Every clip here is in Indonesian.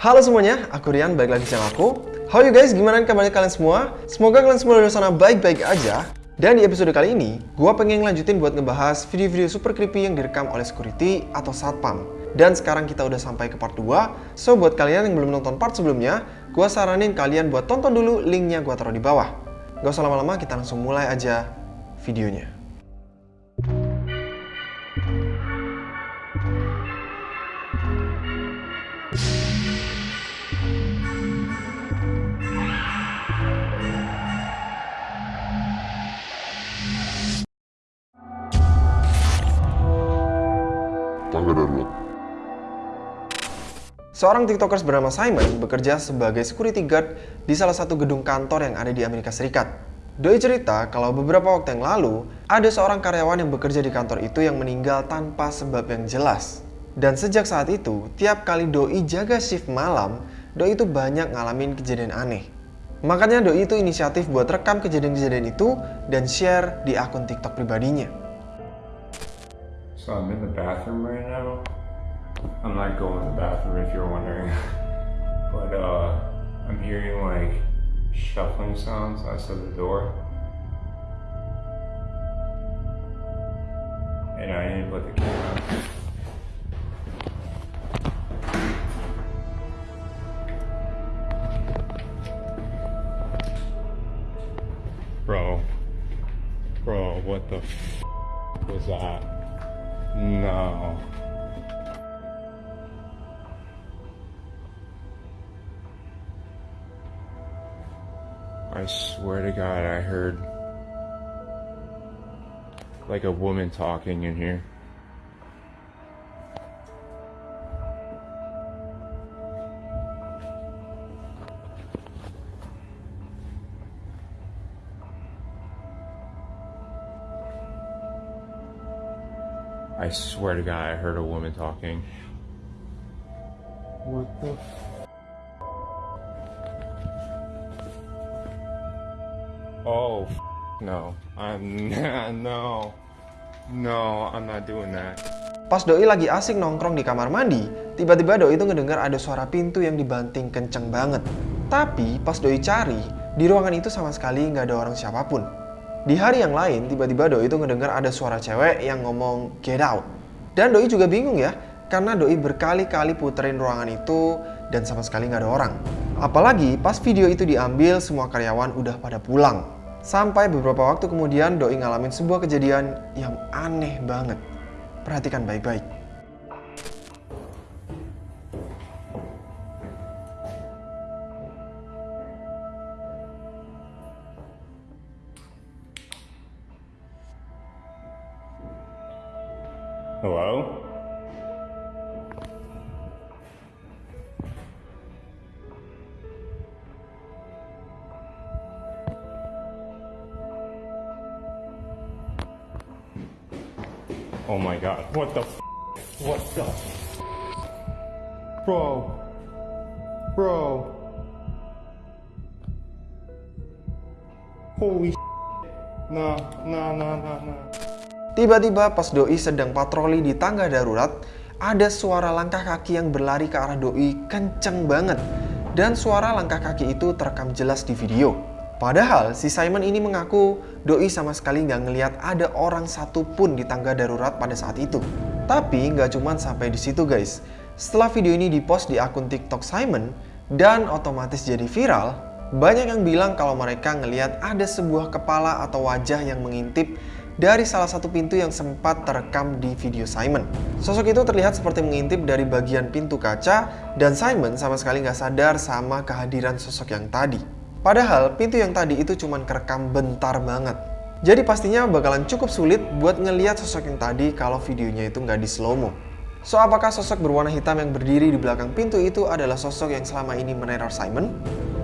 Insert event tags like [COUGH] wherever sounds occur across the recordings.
Halo semuanya, aku Rian, balik lagi channel aku. How you guys, gimana kabarnya kalian semua? Semoga kalian semua di sana baik-baik aja. Dan di episode kali ini, gua pengen lanjutin buat ngebahas video-video super creepy yang direkam oleh security atau satpam. Dan sekarang kita udah sampai ke part 2, so buat kalian yang belum nonton part sebelumnya, gua saranin kalian buat tonton dulu linknya gua taruh di bawah. Gak usah lama-lama, kita langsung mulai aja videonya. Tangga darurat. Seorang tiktokers bernama Simon bekerja sebagai security guard di salah satu gedung kantor yang ada di Amerika Serikat. Doi cerita kalau beberapa waktu yang lalu, ada seorang karyawan yang bekerja di kantor itu yang meninggal tanpa sebab yang jelas. Dan sejak saat itu, tiap kali Doi jaga shift malam, Doi itu banyak ngalamin kejadian aneh. Makanya Doi itu inisiatif buat rekam kejadian-kejadian itu dan share di akun TikTok pribadinya. So I'm in the bathroom right now. I'm not going to the bathroom if you're wondering. [LAUGHS] but uh I'm hearing like shuffling sounds outside the door. And I didn't put the camera. Bro. Bro, what the was that? No. I swear to God, I heard like a woman talking in here. I swear to God, I heard a woman talking. What the f- Oh, f- no. I'm [LAUGHS] no. No, I'm not doing that. Pas Doi lagi asik nongkrong di kamar mandi, tiba-tiba Doi itu ngedengar ada suara pintu yang dibanting kenceng banget. Tapi pas Doi cari, di ruangan itu sama sekali nggak ada orang siapa pun. Di hari yang lain, tiba-tiba Doi itu ngedengar ada suara cewek yang ngomong get out. Dan Doi juga bingung ya, karena Doi berkali-kali puterin ruangan itu dan sama sekali nggak ada orang. Apalagi pas video itu diambil, semua karyawan udah pada pulang. Sampai beberapa waktu kemudian Doi ngalamin sebuah kejadian yang aneh banget. Perhatikan baik-baik. Oh my god. What the What the Bro. Bro. Holy Nah, nah, nah, nah, nah. Tiba-tiba pas Doi sedang patroli di tangga darurat, ada suara langkah kaki yang berlari ke arah Doi kenceng banget. Dan suara langkah kaki itu terekam jelas di video. Padahal si Simon ini mengaku Doi sama sekali nggak ngeliat ada orang satupun di tangga darurat pada saat itu. Tapi nggak cuman sampai di situ guys. Setelah video ini dipost di akun TikTok Simon dan otomatis jadi viral, banyak yang bilang kalau mereka ngeliat ada sebuah kepala atau wajah yang mengintip dari salah satu pintu yang sempat terekam di video Simon. Sosok itu terlihat seperti mengintip dari bagian pintu kaca dan Simon sama sekali nggak sadar sama kehadiran sosok yang tadi. Padahal pintu yang tadi itu cuma kerekam bentar banget. Jadi pastinya bakalan cukup sulit buat ngeliat sosok yang tadi kalau videonya itu nggak di slow mo. So apakah sosok berwarna hitam yang berdiri di belakang pintu itu adalah sosok yang selama ini meneror Simon?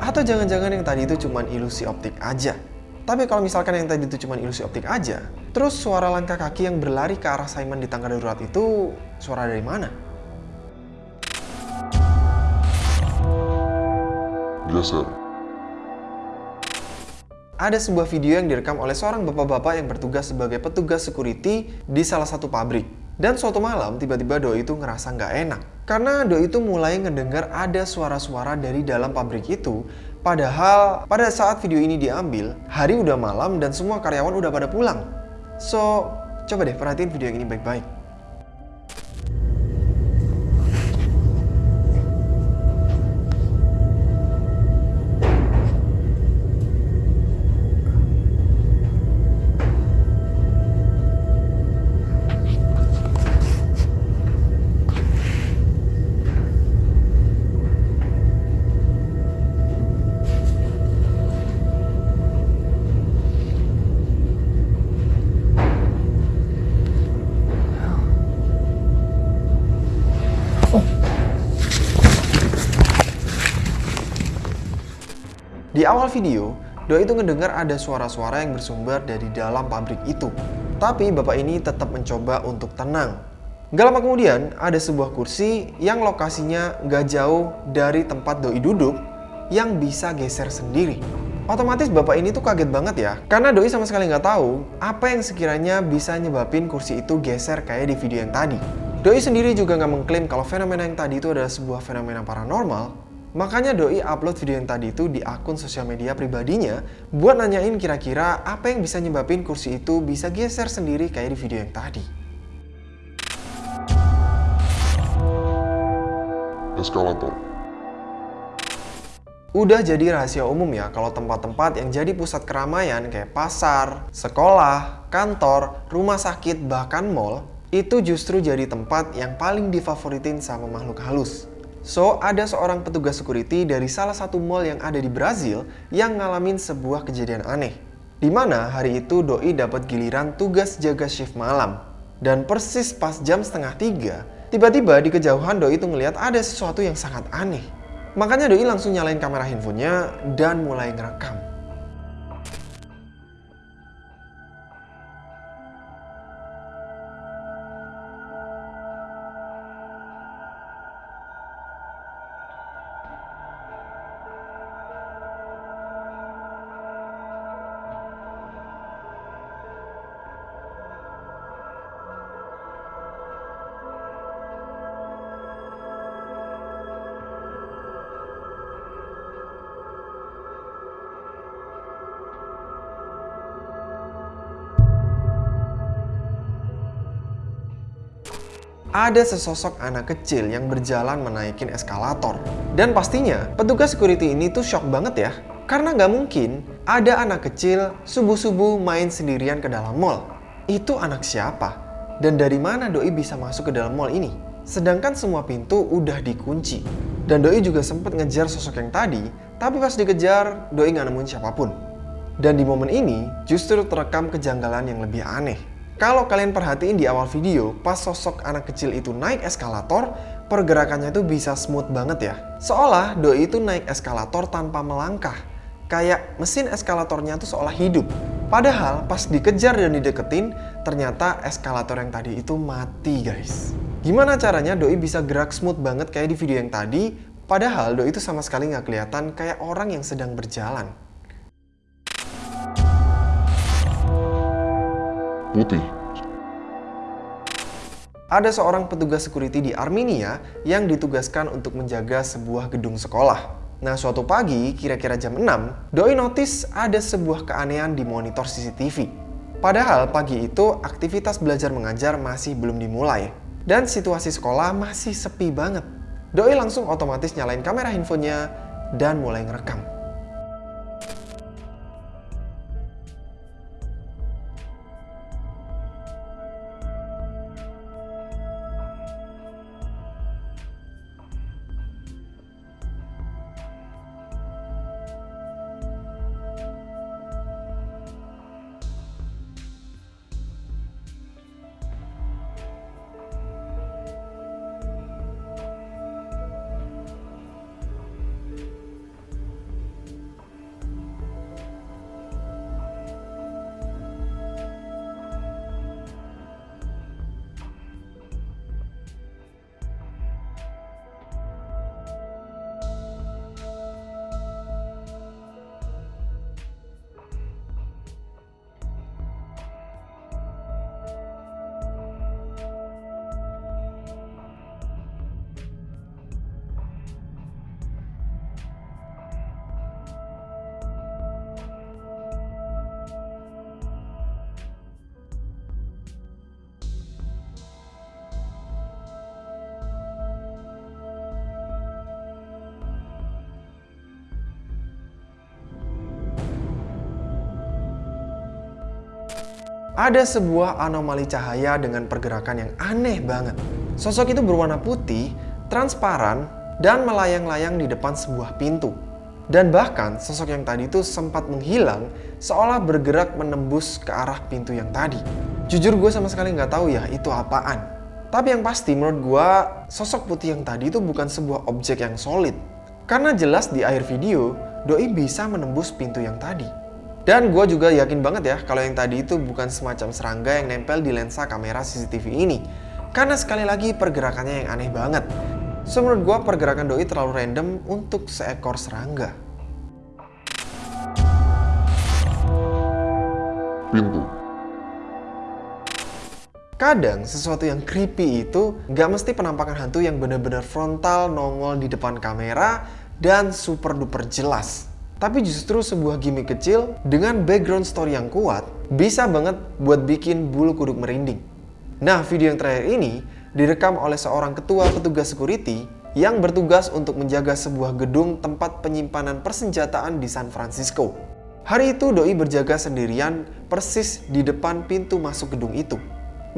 Atau jangan-jangan yang tadi itu cuma ilusi optik aja? Tapi kalau misalkan yang tadi itu cuma ilusi optik aja, terus suara langkah kaki yang berlari ke arah Simon di tangga darurat itu suara dari mana? Geser. Ada sebuah video yang direkam oleh seorang bapak-bapak yang bertugas sebagai petugas security di salah satu pabrik. Dan suatu malam tiba-tiba Doi itu ngerasa nggak enak. Karena Doi itu mulai ngedengar ada suara-suara dari dalam pabrik itu. Padahal pada saat video ini diambil, hari udah malam dan semua karyawan udah pada pulang. So, coba deh perhatiin video yang ini baik-baik. Di awal video, Doi itu ngedengar ada suara-suara yang bersumber dari dalam pabrik itu. Tapi bapak ini tetap mencoba untuk tenang. Gak lama kemudian, ada sebuah kursi yang lokasinya gak jauh dari tempat Doi duduk yang bisa geser sendiri. Otomatis bapak ini tuh kaget banget ya, karena Doi sama sekali nggak tahu apa yang sekiranya bisa nyebabin kursi itu geser kayak di video yang tadi. Doi sendiri juga nggak mengklaim kalau fenomena yang tadi itu adalah sebuah fenomena paranormal, Makanya Doi upload video yang tadi itu di akun sosial media pribadinya buat nanyain kira-kira apa yang bisa nyebabin kursi itu bisa geser sendiri kayak di video yang tadi. Eskalator. Udah jadi rahasia umum ya kalau tempat-tempat yang jadi pusat keramaian kayak pasar, sekolah, kantor, rumah sakit, bahkan mall itu justru jadi tempat yang paling difavoritin sama makhluk halus. So, ada seorang petugas security dari salah satu mall yang ada di Brazil yang ngalamin sebuah kejadian aneh. Di mana hari itu Doi dapat giliran tugas jaga shift malam. Dan persis pas jam setengah tiga, tiba-tiba di kejauhan Doi itu ngeliat ada sesuatu yang sangat aneh. Makanya Doi langsung nyalain kamera handphonenya dan mulai ngerekam. Ada sesosok anak kecil yang berjalan menaikin eskalator. Dan pastinya, petugas security ini tuh shock banget ya. Karena nggak mungkin ada anak kecil subuh-subuh main sendirian ke dalam mall. Itu anak siapa? Dan dari mana Doi bisa masuk ke dalam mall ini? Sedangkan semua pintu udah dikunci. Dan Doi juga sempat ngejar sosok yang tadi, tapi pas dikejar, Doi nggak nemuin siapa pun. Dan di momen ini, justru terekam kejanggalan yang lebih aneh. Kalau kalian perhatiin di awal video, pas sosok anak kecil itu naik eskalator, pergerakannya itu bisa smooth banget ya. Seolah Doi itu naik eskalator tanpa melangkah. Kayak mesin eskalatornya tuh seolah hidup. Padahal pas dikejar dan dideketin, ternyata eskalator yang tadi itu mati guys. Gimana caranya Doi bisa gerak smooth banget kayak di video yang tadi, padahal Doi itu sama sekali nggak kelihatan kayak orang yang sedang berjalan. Putih. Ada seorang petugas security di Armenia yang ditugaskan untuk menjaga sebuah gedung sekolah. Nah, suatu pagi, kira-kira jam 6, Doi notice ada sebuah keanehan di monitor CCTV. Padahal pagi itu aktivitas belajar mengajar masih belum dimulai. Dan situasi sekolah masih sepi banget. Doi langsung otomatis nyalain kamera handphonenya dan mulai ngerekam. Ada sebuah anomali cahaya dengan pergerakan yang aneh banget. Sosok itu berwarna putih, transparan, dan melayang-layang di depan sebuah pintu. Dan bahkan sosok yang tadi itu sempat menghilang seolah bergerak menembus ke arah pintu yang tadi. Jujur gue sama sekali nggak tahu ya itu apaan. Tapi yang pasti menurut gue sosok putih yang tadi itu bukan sebuah objek yang solid. Karena jelas di akhir video, Doi bisa menembus pintu yang tadi. Dan gue juga yakin banget ya kalau yang tadi itu bukan semacam serangga yang nempel di lensa kamera CCTV ini. Karena sekali lagi pergerakannya yang aneh banget. So menurut gue pergerakan Doi terlalu random untuk seekor serangga. Pintu. Kadang sesuatu yang creepy itu nggak mesti penampakan hantu yang benar-benar frontal nongol di depan kamera dan super duper jelas. Tapi justru sebuah gimmick kecil dengan background story yang kuat bisa banget buat bikin bulu kuduk merinding. Nah, video yang terakhir ini direkam oleh seorang ketua petugas security yang bertugas untuk menjaga sebuah gedung tempat penyimpanan persenjataan di San Francisco. Hari itu Doi berjaga sendirian persis di depan pintu masuk gedung itu.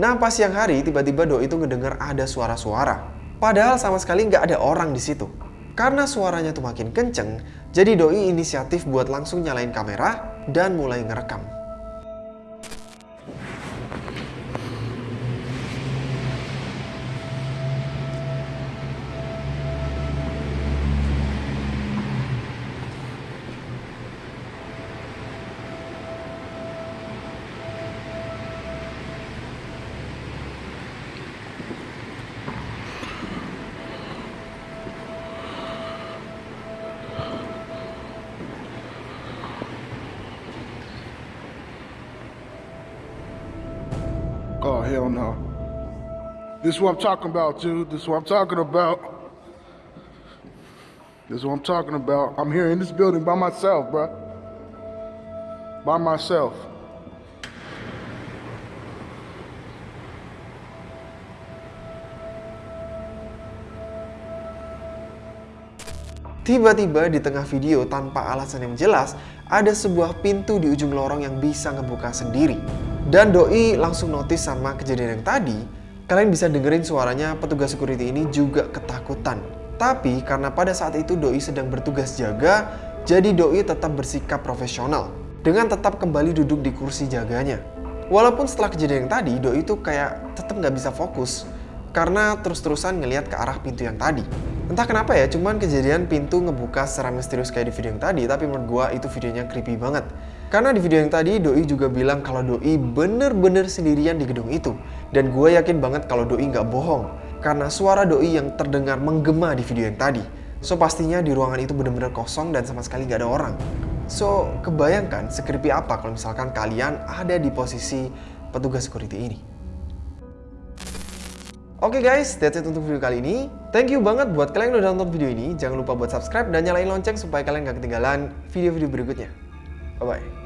Nah pas siang hari tiba-tiba Doi itu ngedengar ada suara-suara. Padahal sama sekali nggak ada orang di situ. Karena suaranya tuh makin kenceng, jadi Doi inisiatif buat langsung nyalain kamera dan mulai ngerekam. Oh, hell no. This is what I'm talking about, dude. This is what I'm talking about. This is what I'm talking about. I'm here in this building by myself, bruh. By myself. Tiba-tiba di tengah video tanpa alasan yang jelas, ada sebuah pintu di ujung lorong yang bisa ngebuka sendiri. Dan Doi langsung notice sama kejadian yang tadi, kalian bisa dengerin suaranya petugas security ini juga ketakutan. Tapi karena pada saat itu Doi sedang bertugas jaga, jadi Doi tetap bersikap profesional dengan tetap kembali duduk di kursi jaganya. Walaupun setelah kejadian yang tadi, Doi itu kayak tetap nggak bisa fokus karena terus-terusan ngelihat ke arah pintu yang tadi. Entah kenapa ya, cuman kejadian pintu ngebuka secara misterius kayak di video yang tadi, tapi menurut gua itu videonya creepy banget. Karena di video yang tadi, Doi juga bilang kalau Doi bener-bener sendirian di gedung itu. Dan gue yakin banget kalau Doi nggak bohong. Karena suara Doi yang terdengar menggema di video yang tadi. So pastinya di ruangan itu bener-bener kosong dan sama sekali nggak ada orang. So, kebayangkan sekreepy apa kalau misalkan kalian ada di posisi petugas security ini. Oke okay guys, that's it untuk video kali ini. Thank you banget buat kalian yang udah nonton video ini. Jangan lupa buat subscribe dan nyalain lonceng supaya kalian gak ketinggalan video-video berikutnya. Bye-bye.